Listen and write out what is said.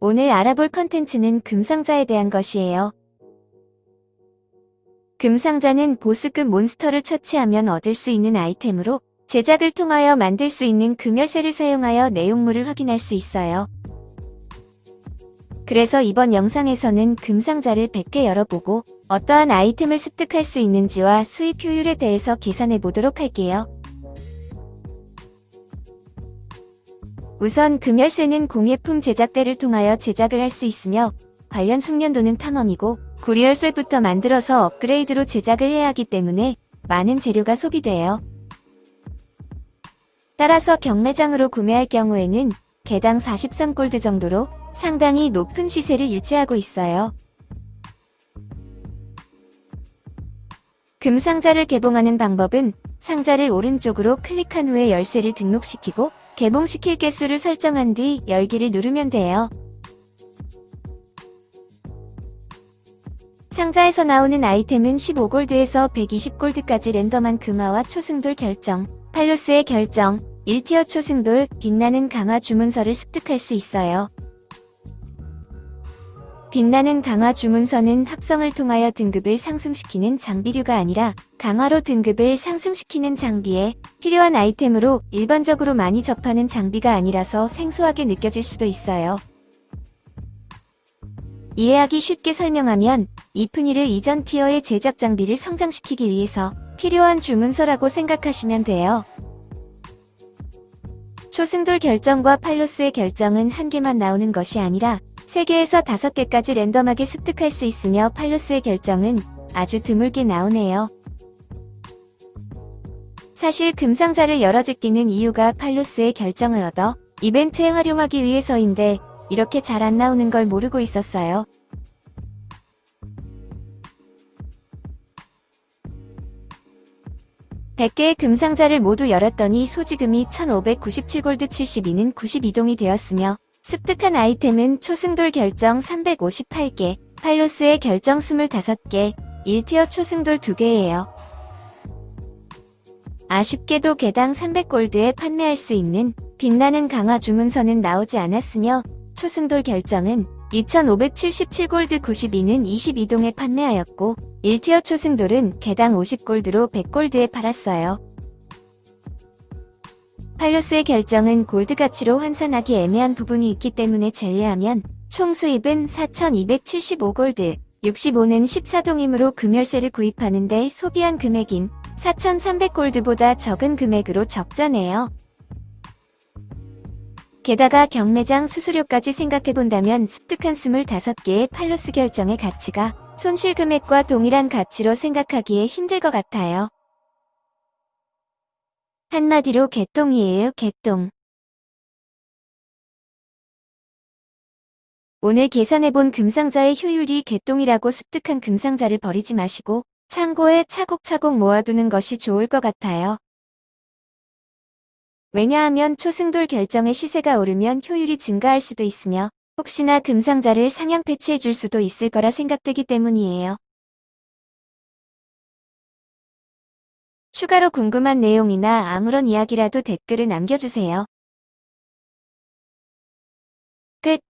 오늘 알아볼 컨텐츠는 금상자에 대한 것이에요. 금상자는 보스급 몬스터를 처치하면 얻을 수 있는 아이템으로 제작을 통하여 만들 수 있는 금열쇠를 사용하여 내용물을 확인할 수 있어요. 그래서 이번 영상에서는 금상자를 100개 열어보고 어떠한 아이템을 습득할 수 있는지와 수입 효율에 대해서 계산해 보도록 할게요. 우선 금열쇠는 공예품 제작대를 통하여 제작을 할 수 있으며 관련 숙련도는 탐험이고 구리열쇠부터 만들어서 업그레이드로 제작을 해야 하기 때문에 많은 재료가 소비돼요. 따라서 경매장으로 구매할 경우에는 개당 43골드 정도로 상당히 높은 시세를 유지하고 있어요. 금상자를 개봉하는 방법은 상자를 오른쪽으로 클릭한 후에 열쇠를 등록시키고 개봉시킬 개수를 설정한 뒤 열기를 누르면 돼요. 상자에서 나오는 아이템은 15골드에서 120골드까지 랜덤한 금화와 초승돌 결정, 팔로스의 결정, 1티어 초승돌, 빛나는 강화 주문서를 습득할 수 있어요. 빛나는 강화 주문서는 합성을 통하여 등급을 상승시키는 장비류가 아니라 강화로 등급을 상승시키는 장비에 필요한 아이템으로 일반적으로 많이 접하는 장비가 아니라서 생소하게 느껴질 수도 있어요. 이해하기 쉽게 설명하면 이프니르 이전 티어의 제작 장비를 성장시키기 위해서 필요한 주문서라고 생각하시면 돼요. 초승돌 결정과 팔로스의 결정은 한 개만 나오는 것이 아니라 3개에서 5개까지 랜덤하게 습득할 수 있으며 팔로스의 결정은 아주 드물게 나오네요. 사실 금상자를 열어짓기는 이유가 팔로스의 결정을 얻어 이벤트에 활용하기 위해서인데 이렇게 잘 안 나오는 걸 모르고 있었어요. (100개의) 금상자를 모두 열었더니 소지금이 (1597골드 72는) (92동이) 되었으며 습득한 아이템은 초승돌 결정 358개, 팔로스의 결정 25개, 1티어 초승돌 2개예요. 아쉽게도 개당 300골드에 판매할 수 있는 빛나는 강화 주문서는 나오지 않았으며 초승돌 결정은 2577골드 92는 22동에 판매하였고 1티어 초승돌은 개당 50골드로 100골드에 팔았어요. 팔로스의 결정은 골드 가치로 환산하기 애매한 부분이 있기 때문에 제외하면 총 수입은 4,275골드, 65는 14동이므로 금열쇠를 구입하는데 소비한 금액인 4,300골드보다 적은 금액으로 적자네요. 게다가 경매장 수수료까지 생각해본다면 습득한 25개의 팔로스 결정의 가치가 손실 금액과 동일한 가치로 생각하기에 힘들 것 같아요. 한마디로 개똥이에요, 개똥. 오늘 계산해본 금상자의 효율이 개똥이라고 습득한 금상자를 버리지 마시고 창고에 차곡차곡 모아두는 것이 좋을 것 같아요. 왜냐하면 초승돌 결정의 시세가 오르면 효율이 증가할 수도 있으며 혹시나 금상자를 상향 패치해줄 수도 있을 거라 생각되기 때문이에요. 추가로 궁금한 내용이나 아무런 이야기라도 댓글을 남겨주세요. 끝